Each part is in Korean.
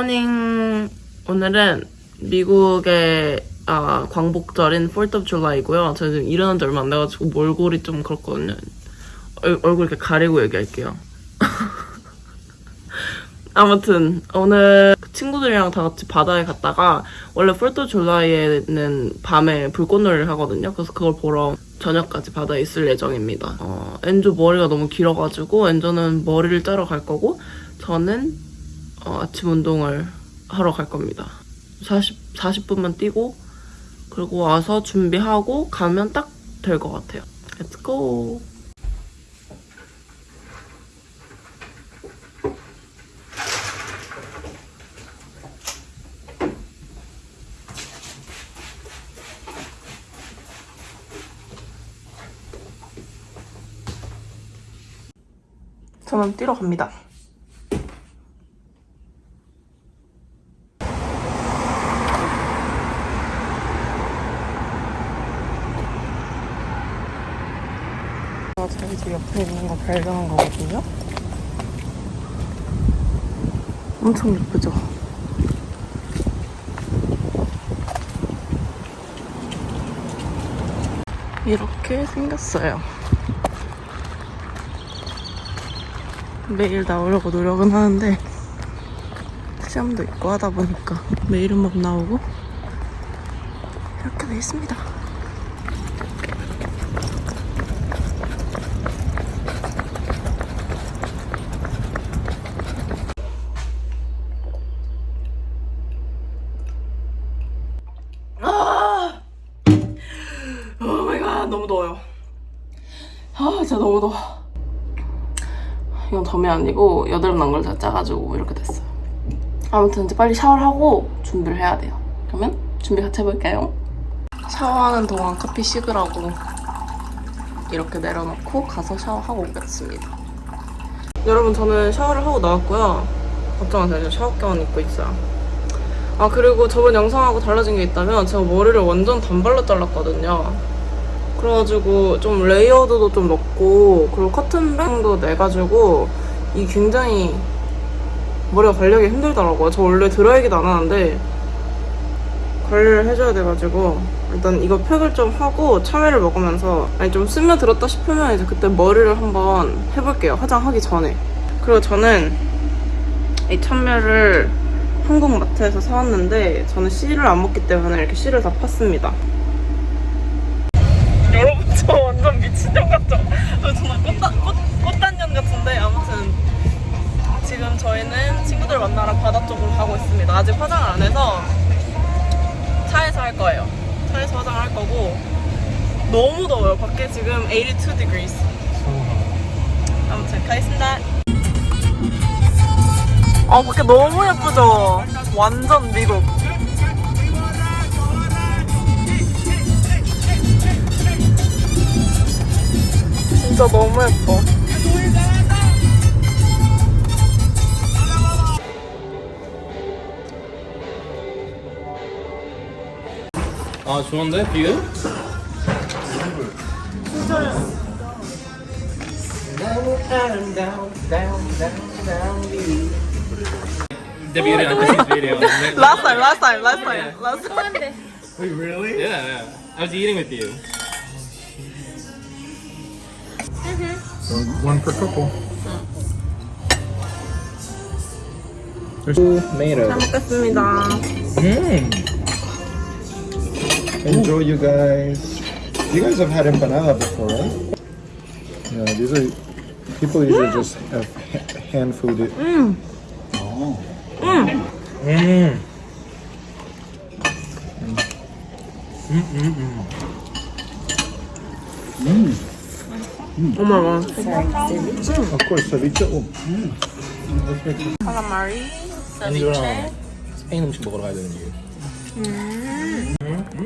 Morning 오늘은 미국의 아, 광복절인 4th of July이고요. 제가 지금 일어난 지 얼마 안 돼가지고 몰골이 좀 그렇거든요. 얼, 얼굴 이렇게 가리고 얘기할게요. 아무튼 오늘 친구들이랑 다 같이 바다에 갔다가 원래 4th of July에는 밤에 불꽃놀이를 하거든요. 그래서 그걸 보러 저녁까지 바다에 있을 예정입니다. 어, 엔조 머리가 너무 길어가지고 엔조는 머리를 자르러 갈 거고 저는 어, 아침 운동을 하러 갈 겁니다. 40, 40분만 뛰고 그리고 와서 준비하고 가면 딱 될 것 같아요. Let's go! 저는 뛰러 갑니다. 저희 집 옆에 있는 거 발견한 거거든요. 엄청 예쁘죠? 이렇게 생겼어요. 매일 나오려고 노력은 하는데 시험도 있고 하다 보니까 매일은 못 나오고 이렇게 돼 있습니다. 아! Oh my god 너무 더워요. 더워. 이건 점이 아니고 여드름 난걸 제가 짜가지고 이렇게 됐어요. 아무튼 이제 빨리 샤워를 하고 준비를 해야 돼요. 그러면 준비 같이 해볼까요? 샤워하는 동안 커피 식으라고 이렇게 내려놓고 가서 샤워하고 오겠습니다. 여러분 저는 샤워를 하고 나왔고요. 걱정마세요. 저 샤워 가운 입고 있어요. 아 그리고 저번 영상하고 달라진 게 있다면 제가 머리를 완전 단발로 잘랐거든요. 그래가지고 좀 layered도 좀 넣고 그리고 curtain bang도 내가지고 이 굉장히 머리가 관리하기 힘들더라고요. 저 원래 드라이기도 안 하는데 관리를 해줘야 돼가지고 일단 이거 팩을 좀 하고 참외를 먹으면서 아니 좀 스며들었다 싶으면 이제 그때 머리를 한번 해볼게요. 화장하기 전에. 그리고 저는 이 참외를 한국 마트에서 사왔는데 저는 씨를 안 먹기 때문에 이렇게 씨를 다 팠습니다. 가고 있습니다. 아직 화장을 안 해서 차에서 할 거예요. 차에서 화장을 할 거고 너무 더워요. 밖에 지금 82 degrees. 아무튼 가겠습니다. 아 밖에 너무 예쁘죠? 완전 미국. 진짜 너무 예뻐. 아 좋은데 뷰? Debbie did it on Christmas video. Last time, last time, last time, last time. Wait, really? Yeah, yeah. I was eating with you. So one per couple. There's tomato. 잘 먹겠습니다. Mmm. Enjoy, you guys. You guys have had empanada before, right? Yeah, these are people usually just have ha- hand food it. Mmm. 어머, 어머. Of course, ceviche. Oh. 칼라마리, 이거랑 세비체. 스페인 음식 먹으러 가야 되는 이유.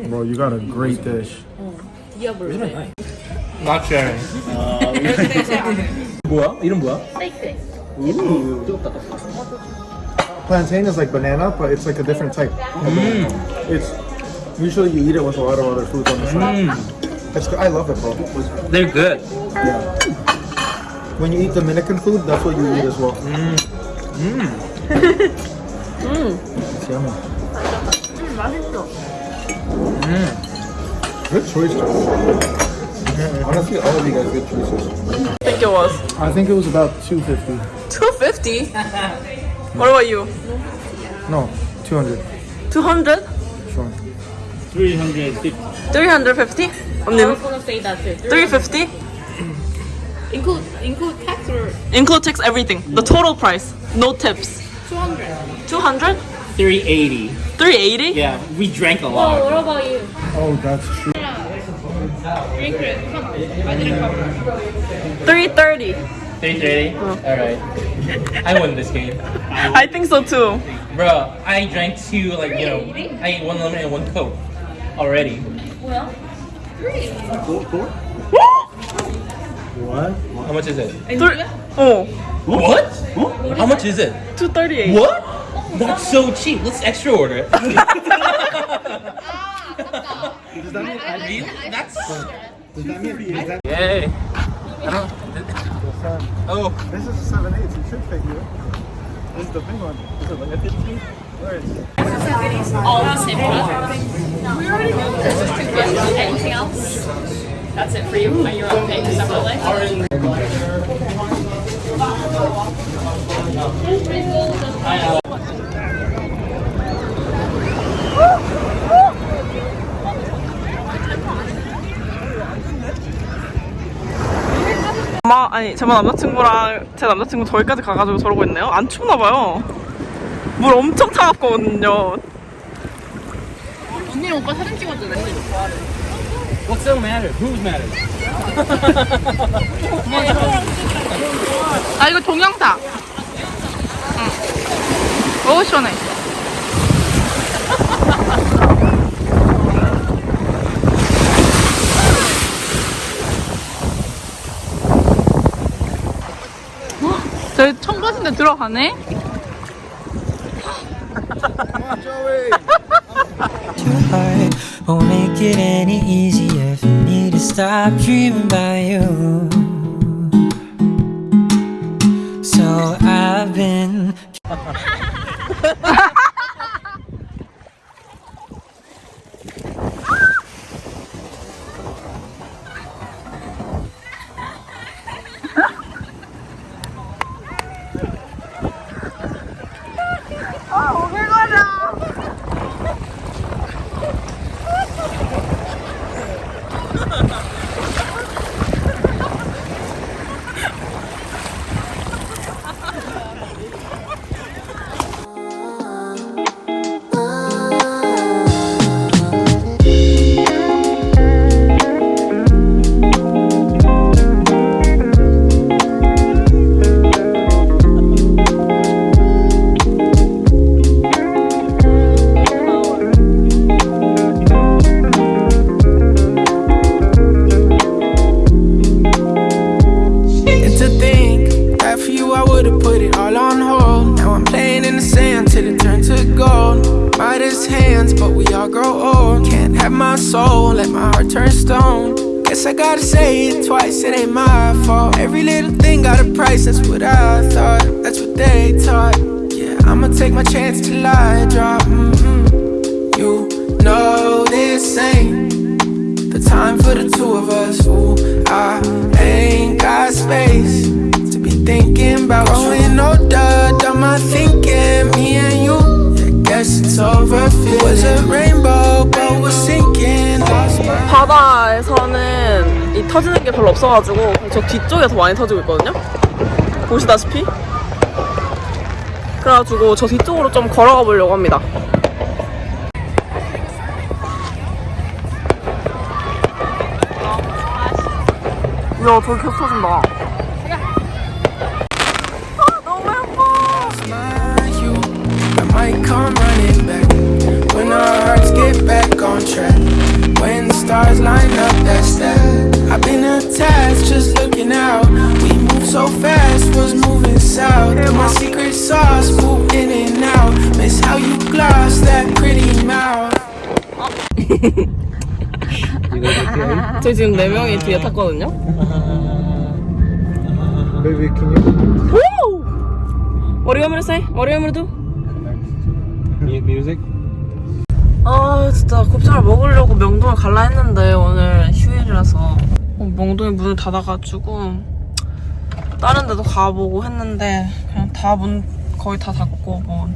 Bro, you got a great dish. 디아블레. Not sharing. 뭐야? 이름 뭐야? 오, 뜨겁다. Plantain is like banana, but it's like a different type. It's usually you eat it with a lot of other foods on the side. It's good. I love it, bro. They're good. Yeah. When you eat Dominican food, that's what you eat as well. It's yummy. Mm. Good choice. Honestly, all of you guys good choices. I think it was. I think it was about 250. 250? what about you? No, 200. 200? Sure. 350. 350? I'm gonna say that too. 350? include, include tax or? Include tax everything. The total price. No tips. 200. 200? 380. 380? Yeah, we drank a lot. Oh, what about you? Oh, that's true. Drink it. Come. I didn't cover. 330. 330? Alright. I won this game. I think so too. Bro, I drank two, like, you know, I ate one lemon and one coke already. Well, three. Four? four? What? How much is it? Three. Oh, What? How much is it? 238. What? That's so cheap. Let's extra order it. Really? That's. Does that mean is that, Yay. Oh. this is a 7 8 You should figure it. This is the big one. Is it like a 15? Where is it? All the same product. We already know this is too good. Anything else? That's it for you. Are you all paying separately? 엄마 아니 제 남자친구랑 제 남자친구 저기까지 가가지고 저러고 있네요. 안 춥나 봐요. 물 엄청 차갑거든요. 언니 오빠 사진 찍어줄래? What's so matter? Who's matter? 아 이거 동영상. 응. 어우 시원해. 저희 청바지인데 들어가네? heart won't make it any easier for me to stop dreaming about you. So I've been I gotta say it twice, it ain't my fault. Every little thing got a price, that's what I thought. That's what they taught. Yeah, I'ma take my chance till I drop. Mm -hmm. You know this ain't the time for the two of us. Ooh, I ain't got space to be thinking about Growing you older, done my thinking, me and you. Yeah, guess it's over, it was a rainbow, but we're sinking. 터지는 게 별로 없어가지고 저 뒤쪽에 더 많이 터지고 있거든요. 보시다시피. 그래가지고 저 뒤쪽으로 좀 걸어가 보려고 합니다. 야, 저기 계속 터진다. 아, 너무 예뻐. When the stars line up, that's that. I've been attached, just looking out. We move so fast, was moving south. My secret sauce, move in and out. Miss how you gloss that pretty mouth. 저희 지금 4명이 뒤에 탔거든요. Baby, can you? Woo! What do you want me to say? What do you want me to do? music? 아 진짜 곱창을 먹으려고 명동을 갈라 했는데 오늘 휴일이라서 어, 명동이 문을 닫아가지고 다른 데도 가보고 했는데 그냥 다 문 거의 다 닫고 뭐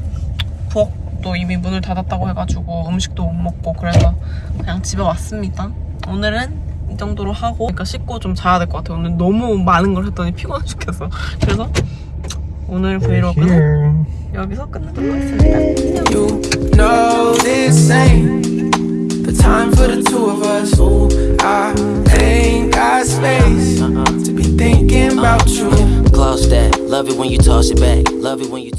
부엌도 이미 문을 닫았다고 해가지고 음식도 못 먹고 그래서 그냥 집에 왔습니다. 오늘은 이 정도로 하고 그러니까 씻고 좀 자야 될 것 같아요. 오늘 너무 많은 걸 했더니 피곤해 죽겠어. 그래서 오늘 브이로그는 여기서 끝내도록 하겠습니다. know the time for the two of us. Ooh, I ain't got space to be thinking about you. Gloss that. Love it when you toss it back. Love it when you.